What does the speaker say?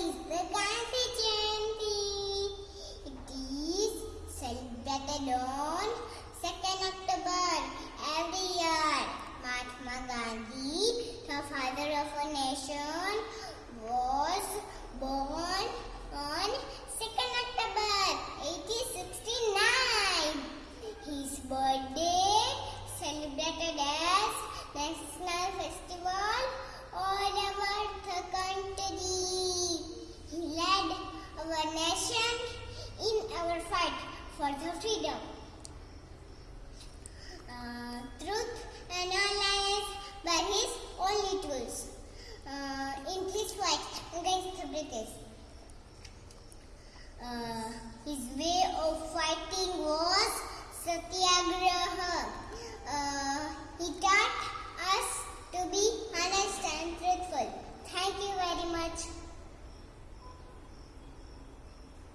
is the constituency. It is celebrated on 2nd October every year. Mahatma Gandhi, the father of a nation, was born on 2nd October 1869. His birthday celebrated as National Festival for the freedom. Uh, truth and alliance were his only tools uh, in his fight against the British. Uh,